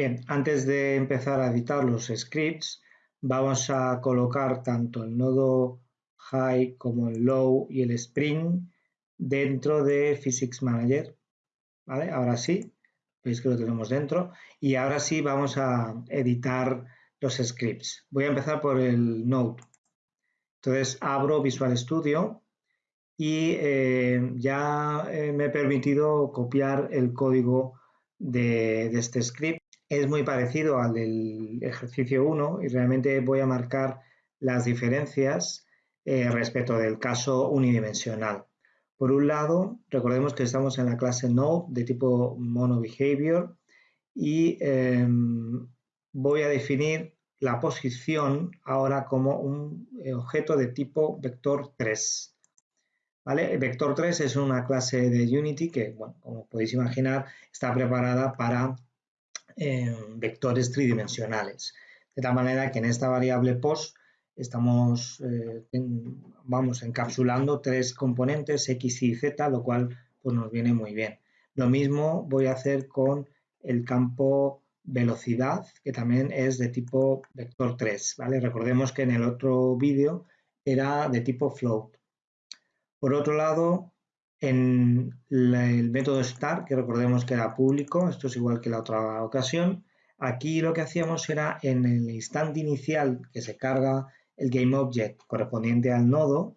Bien, antes de empezar a editar los scripts, vamos a colocar tanto el nodo high como el low y el spring dentro de Physics Manager. ¿Vale? Ahora sí, veis que lo tenemos dentro. Y ahora sí vamos a editar los scripts. Voy a empezar por el node. Entonces abro Visual Studio y eh, ya eh, me he permitido copiar el código de, este script. Es muy parecido al del ejercicio 1 y realmente voy a marcar las diferencias eh, respecto del caso unidimensional. Por un lado, recordemos que estamos en la clase Node de tipo MonoBehavior y em, voy a definir la posición ahora como un objeto de tipo vector 3. ¿Vale? Vector 3 es una clase de Unity que, bueno, como podéis imaginar, está preparada para eh, vectores tridimensionales. De tal manera que en esta variable post estamos eh, vamos encapsulando tres componentes X y Z, lo cual pues, nos viene muy bien. Lo mismo voy a hacer con el campo velocidad, que también es de tipo vector 3. ¿vale? Recordemos que en el otro vídeo era de tipo float. Por otro lado, en el método start, que recordemos que era público, esto es igual que la otra ocasión, aquí lo que hacíamos era en el instante inicial que se carga el GameObject correspondiente al nodo,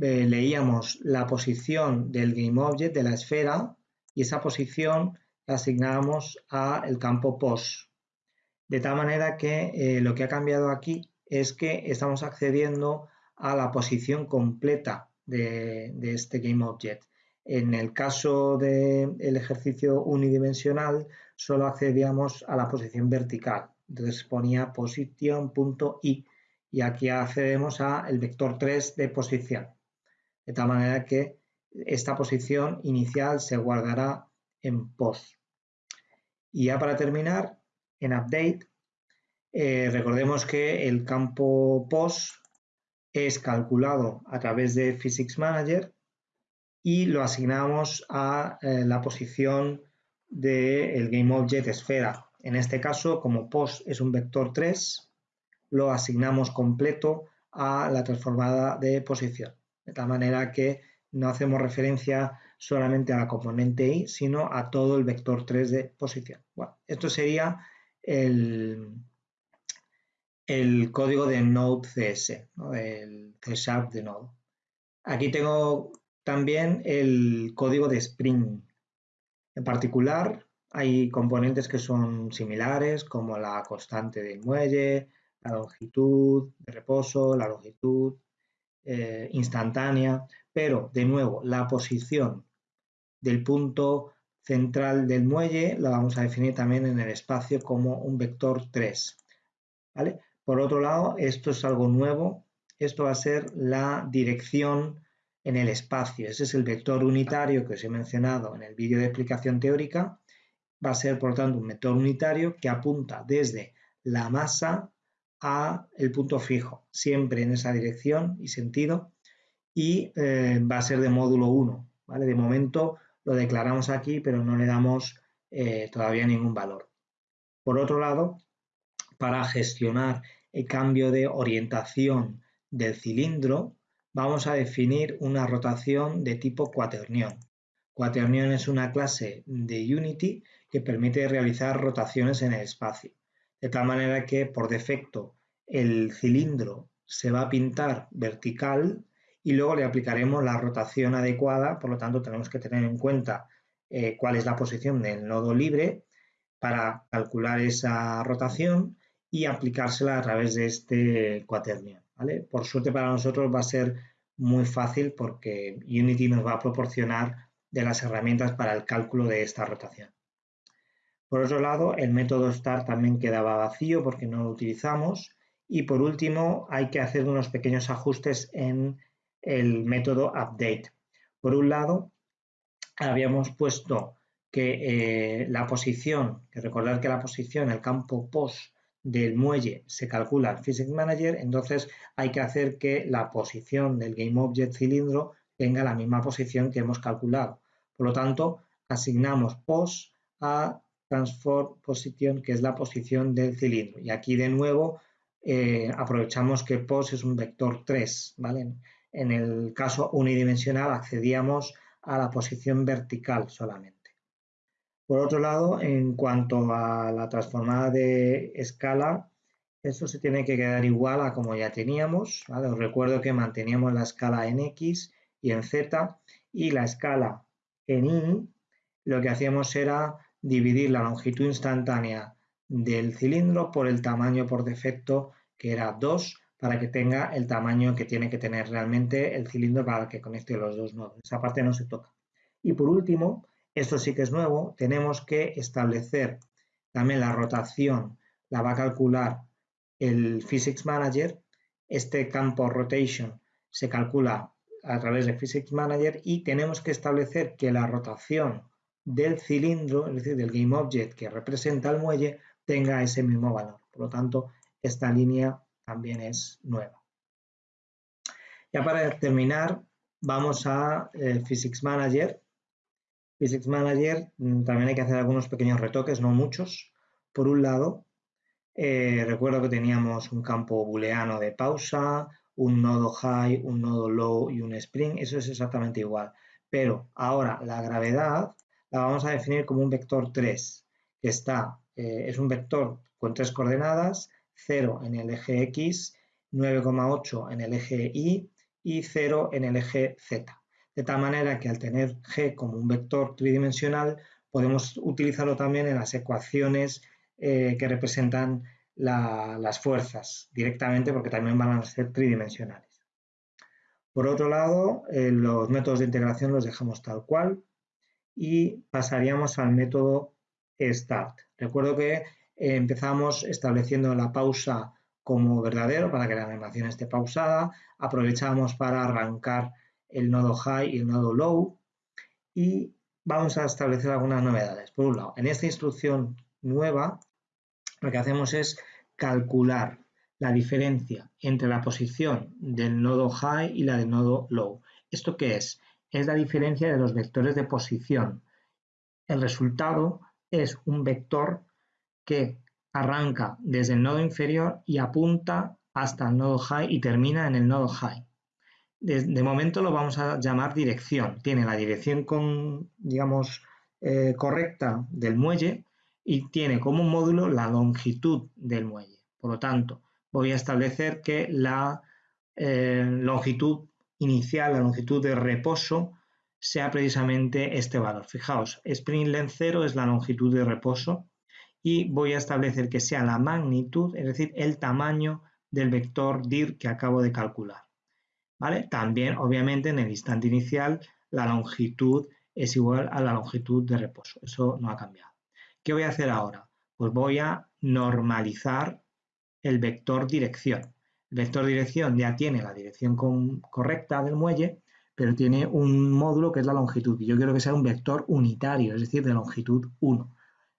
eh, leíamos la posición del GameObject de la esfera y esa posición la asignábamos al campo post. De tal manera que eh, lo que ha cambiado aquí es que estamos accediendo a la posición completa de, este GameObject. En el caso del ejercicio unidimensional, solo accedíamos a la posición vertical. Entonces ponía position.i y aquí accedemos al vector 3 de posición. De tal manera que esta posición inicial se guardará en post. Y ya para terminar, en update, eh, recordemos que el campo post es calculado a través de Physics Manager y lo asignamos a eh, la posición del GameObject esfera. En este caso, como post es un vector 3, lo asignamos completo a la transformada de posición. De tal manera que no hacemos referencia solamente a la componente i, sino a todo el vector 3 de posición. Esto sería el, el código de Node.cs, el C Sharp de Node. Aquí tengo también el código de Spring. En particular, hay componentes que son similares, como la constante del muelle, la longitud de reposo, la longitud eh, instantánea, pero de nuevo, la posición del punto central del muelle la vamos a definir también en el espacio como un vector 3. ¿vale? Por otro lado, esto es algo nuevo, esto va a ser la dirección en el espacio. Ese es el vector unitario que os he mencionado en el vídeo de explicación teórica. Va a ser, por tanto, un vector unitario que apunta desde la masa a el punto fijo, siempre en esa dirección y sentido, y eh, va a ser de módulo 1. ¿vale? De momento lo declaramos aquí, pero no le damos eh, todavía ningún valor. Por otro lado, para gestionar el cambio de orientación del cilindro, vamos a definir una rotación de tipo cuaternión. Cuaternión es una clase de Unity que permite realizar rotaciones en el espacio, de tal manera que por defecto el cilindro se va a pintar vertical y luego le aplicaremos la rotación adecuada, por lo tanto tenemos que tener en cuenta eh, cuál es la posición del nodo libre para calcular esa rotación y aplicársela a través de este cuaternio. ¿vale? Por suerte para nosotros va a ser muy fácil porque Unity nos va a proporcionar de las herramientas para el cálculo de esta rotación. Por otro lado, el método start también quedaba vacío porque no lo utilizamos. Y por último, hay que hacer unos pequeños ajustes en el método update. Por un lado, habíamos puesto que eh, la posición, que recordar que la posición, el campo post del muelle se calcula en Physics Manager, entonces hay que hacer que la posición del GameObject cilindro tenga la misma posición que hemos calculado. Por lo tanto, asignamos pos a transform position, que es la posición del cilindro. Y aquí de nuevo eh, aprovechamos que pos es un vector 3, ¿vale? En el caso unidimensional accedíamos a la posición vertical solamente. Por otro lado, en cuanto a la transformada de escala, esto se tiene que quedar igual a como ya teníamos. Os recuerdo que manteníamos la escala en X y en Z y la escala en Y lo que hacíamos era dividir la longitud instantánea del cilindro por el tamaño por defecto que era 2 para que tenga el tamaño que tiene que tener realmente el cilindro para que conecte los dos nodos. Esa parte no se toca. Y por último, esto sí que es nuevo, tenemos que establecer también la rotación, la va a calcular el Physics Manager. Este campo rotation se calcula a través de Physics Manager y tenemos que establecer que la rotación del cilindro, es decir, del Game Object que representa el muelle, tenga ese mismo valor. Por lo tanto, esta línea también es nueva. Ya para terminar, vamos a eh, Physics Manager. Physics Manager mm, también hay que hacer algunos pequeños retoques, no muchos. Por un lado, eh, recuerdo que teníamos un campo booleano de pausa, un nodo high, un nodo low y un spring. Eso es exactamente igual. Pero ahora la gravedad la vamos a definir como un vector 3, que está, eh, es un vector con tres coordenadas 0 en el eje X, 9,8 en el eje Y y 0 en el eje Z. De tal manera que al tener G como un vector tridimensional, podemos utilizarlo también en las ecuaciones eh, que representan las fuerzas directamente porque también van a ser tridimensionales. Por otro lado, eh, los métodos de integración los dejamos tal cual y pasaríamos al método start. Recuerdo que empezamos estableciendo la pausa como verdadero para que la animación esté pausada, aprovechamos para arrancar el nodo high y el nodo low y vamos a establecer algunas novedades. Por un lado, en esta instrucción nueva lo que hacemos es calcular la diferencia entre la posición del nodo high y la del nodo low. ¿Esto qué es? Es la diferencia de los vectores de posición. El resultado es un vector que arranca desde el nodo inferior y apunta hasta el nodo high y termina en el nodo high. De, momento lo vamos a llamar dirección. Tiene la dirección con, digamos, eh, correcta del muelle y tiene como módulo la longitud del muelle. Por lo tanto, voy a establecer que la eh, longitud inicial, la longitud de reposo, sea precisamente este valor. Fijaos, spring length 0 es la longitud de reposo y voy a establecer que sea la magnitud, es decir, el tamaño del vector dir que acabo de calcular. También, obviamente, en el instante inicial, la longitud es igual a la longitud de reposo. Eso no ha cambiado. ¿Qué voy a hacer ahora? Pues voy a normalizar el vector dirección. El vector dirección ya tiene la dirección correcta del muelle, pero tiene un módulo que es la longitud. Y yo quiero que sea un vector unitario, es decir, de longitud 1.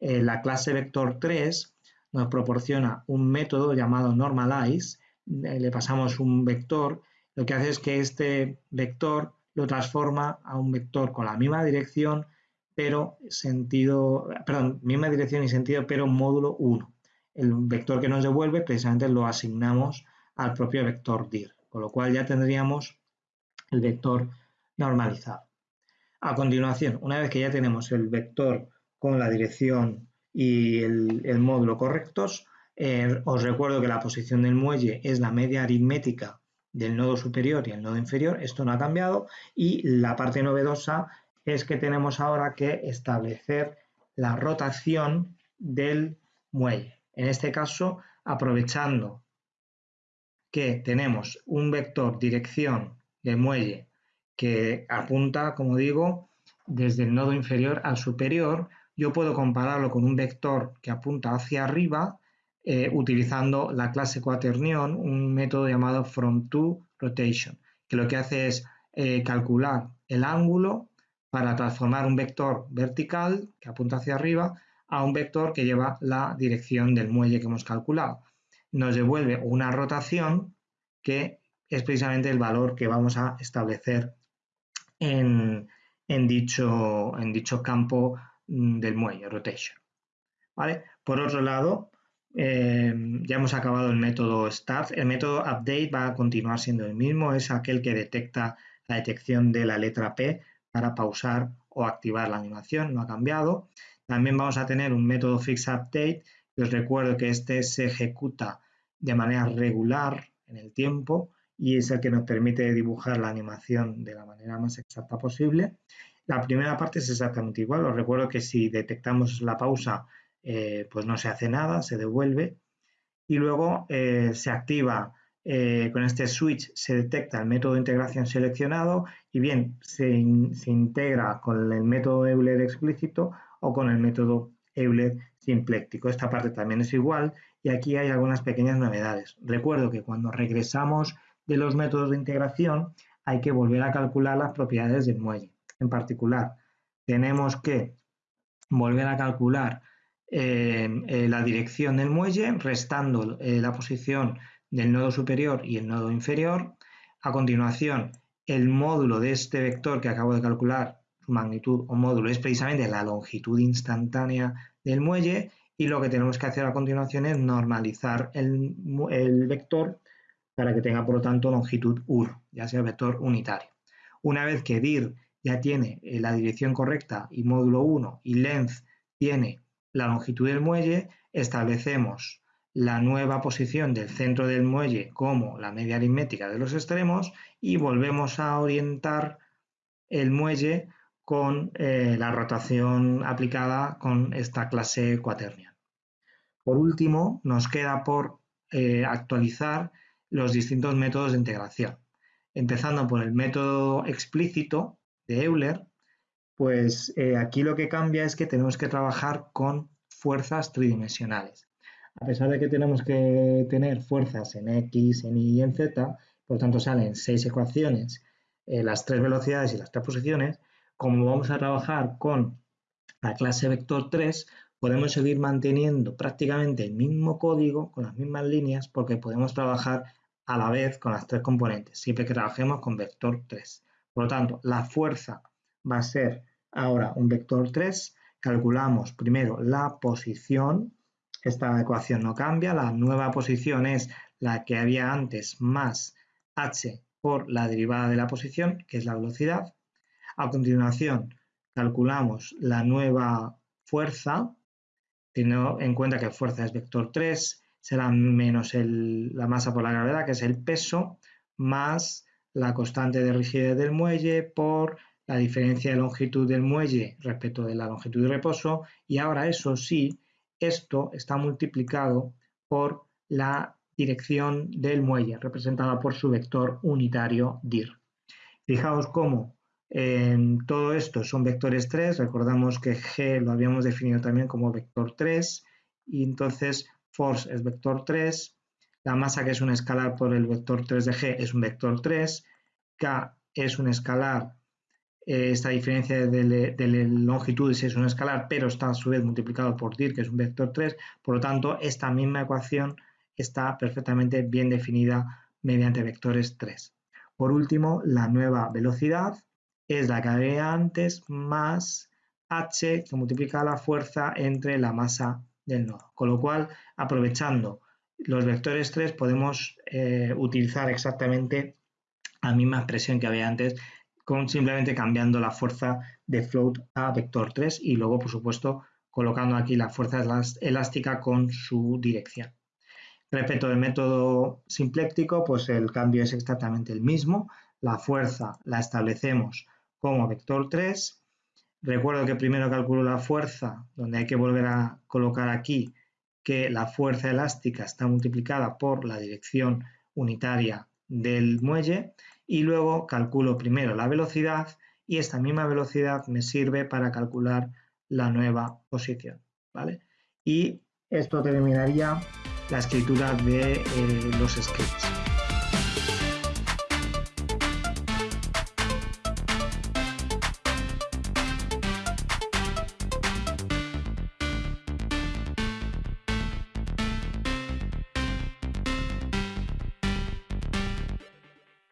Eh, la clase vector 3 nos proporciona un método llamado normalize, eh, le pasamos un vector, lo que hace es que este vector lo transforma a un vector con la misma dirección, pero sentido, perdón, misma dirección y sentido, pero módulo 1. El vector que nos devuelve precisamente lo asignamos al propio vector dir, con lo cual ya tendríamos el vector normalizado. A continuación, una vez que ya tenemos el vector con la dirección y el, módulo correctos. Eh, os recuerdo que la posición del muelle es la media aritmética del nodo superior y el nodo inferior. Esto no ha cambiado. Y la parte novedosa es que tenemos ahora que establecer la rotación del muelle. En este caso, aprovechando que tenemos un vector dirección del muelle que apunta, como digo, desde el nodo inferior al superior, yo puedo compararlo con un vector que apunta hacia arriba eh, utilizando la clase cuaternion, un método llamado from to rotation, que lo que hace es eh, calcular el ángulo para transformar un vector vertical que apunta hacia arriba a un vector que lleva la dirección del muelle que hemos calculado. Nos devuelve una rotación que es precisamente el valor que vamos a establecer en, dicho, en dicho campo mm, del muelle, rotation. ¿vale? Por otro lado, eh, ya hemos acabado el método start. El método update va a continuar siendo el mismo, es aquel que detecta la detección de la letra P para pausar o activar la animación, no ha cambiado. También vamos a tener un método fixUpdate, que os recuerdo que este se ejecuta de manera regular en el tiempo y es el que nos permite dibujar la animación de la manera más exacta posible. La primera parte es exactamente igual, os recuerdo que si detectamos la pausa, eh, pues no se hace nada, se devuelve y luego eh, se activa eh, con este switch se detecta el método de integración seleccionado y bien se, integra con el método Euler explícito o con el método Euler simpléctico. Esta parte también es igual y aquí hay algunas pequeñas novedades. Recuerdo que cuando regresamos de los métodos de integración hay que volver a calcular las propiedades del muelle. En particular, tenemos que volver a calcular la dirección del muelle restando la posición del nodo superior y el nodo inferior. A continuación, el módulo de este vector que acabo de calcular, su magnitud o módulo, es precisamente la longitud instantánea del muelle y lo que tenemos que hacer a continuación es normalizar el, vector para que tenga por lo tanto longitud 1, ya sea vector unitario. Una vez que dir ya tiene eh, la dirección correcta y módulo 1 y length tiene la longitud del muelle, establecemos la nueva posición del centro del muelle como la media aritmética de los extremos y volvemos a orientar el muelle con eh, la rotación aplicada con esta clase cuaternion. Por último, nos queda por eh, actualizar los distintos métodos de integración. Empezando por el método explícito de Euler, pues eh, aquí lo que cambia es que tenemos que trabajar con fuerzas tridimensionales a pesar de que tenemos que tener fuerzas en X, en Y y en Z, por lo tanto salen seis ecuaciones, eh, las tres velocidades y las tres posiciones, como vamos a trabajar con la clase vector 3, podemos seguir manteniendo prácticamente el mismo código con las mismas líneas porque podemos trabajar a la vez con las tres componentes, siempre que trabajemos con vector 3. Por lo tanto, la fuerza va a ser ahora un vector 3, calculamos primero la posición, esta ecuación no cambia, la nueva posición es la que había antes más h por la derivada de la posición, que es la velocidad. A continuación, calculamos la nueva fuerza, teniendo en cuenta que fuerza es vector 3, será menos la masa por la gravedad, que es el peso, más la constante de rigidez del muelle por la diferencia de longitud del muelle respecto de la longitud de reposo, y ahora eso sí, esto está multiplicado por la dirección del muelle, representada por su vector unitario dir. Fijaos cómo en todo esto son vectores 3, recordamos que g lo habíamos definido también como vector 3, y entonces force es vector 3, la masa que es un escalar por el vector 3 de g es un vector 3, k es un escalar eh, esta diferencia de, de, longitudes es un escalar, pero está a su vez multiplicado por dir, que es un vector 3. Por lo tanto, esta misma ecuación está perfectamente bien definida mediante vectores 3. Por último, la nueva velocidad es la que había antes más h que multiplica la fuerza entre la masa del nodo. Con lo cual, aprovechando los vectores 3, podemos eh, utilizar exactamente la misma expresión que había antes simplemente cambiando la fuerza de float a vector 3 y luego, por supuesto, colocando aquí la fuerza elástica con su dirección. Respecto del método simpléctico, pues el cambio es exactamente el mismo. La fuerza la establecemos como vector 3. Recuerdo que primero calculo la fuerza, donde hay que volver a colocar aquí que la fuerza elástica está multiplicada por la dirección unitaria del muelle y luego calculo primero la velocidad y esta misma velocidad me sirve para calcular la nueva posición. ¿vale? Y esto terminaría la escritura de eh, los scripts.